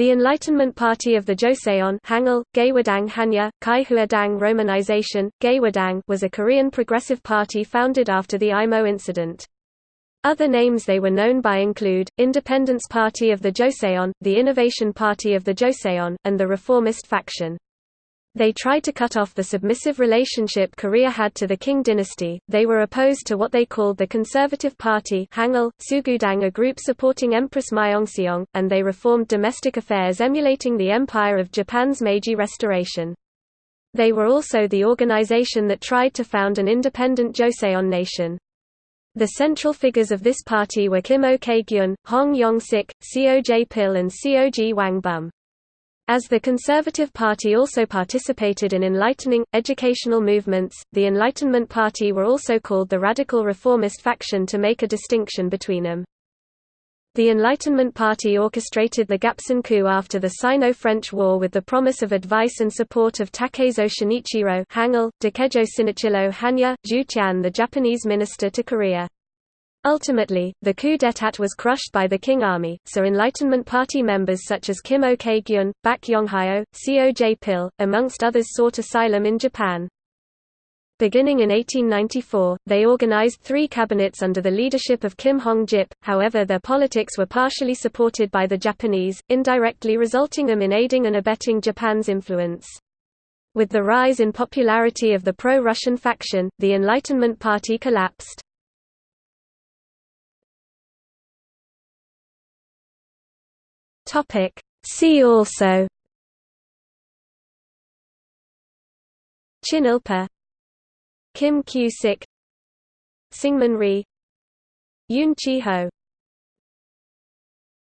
The Enlightenment Party of the Joseon Hangul, Gaehwadang Hanja, Kaihuadang romanization, Gaehwadang was a Korean progressive party founded after the Imo incident. Other names they were known by include, Independence Party of the Joseon, the Innovation Party of the Joseon, and the Reformist faction. They tried to cut off the submissive relationship Korea had to the Qing dynasty. They were opposed to what they called the Conservative Party, Hangul, Sugudang, a group supporting Empress Myeongseong, and they reformed domestic affairs emulating the Empire of Japan's Meiji Restoration. They were also the organization that tried to found an independent Joseon nation. The central figures of this party were Kim Ok-gyun, Hong Yong-sik, Seo Jae-pil and Seo Gwang-beom. As the Conservative Party also participated in enlightening, educational movements, the Enlightenment Party were also called the Radical Reformist faction to make a distinction between them. The Enlightenment Party orchestrated the Gapsin coup after the Sino-French War with the promise of advice and support of Takezoe Shinichiro Hangul, Dakejo Shinichiro Hanja, Zhu Tian the Japanese minister to Korea. Ultimately, the coup d'état was crushed by the Qing Army, so Enlightenment Party members such as Kim Ok-gyun, Bak Yonghyo, Seo Jae-pil, amongst others sought asylum in Japan. Beginning in 1894, they organized three cabinets under the leadership of Kim Hong-jip, however their politics were partially supported by the Japanese, indirectly resulting them in aiding and abetting Japan's influence. With the rise in popularity of the pro-Russian faction, the Enlightenment Party collapsed. Topic. See also Chinilpa Kim Kyu-sik Syngman Rhee Yoon Chi-ho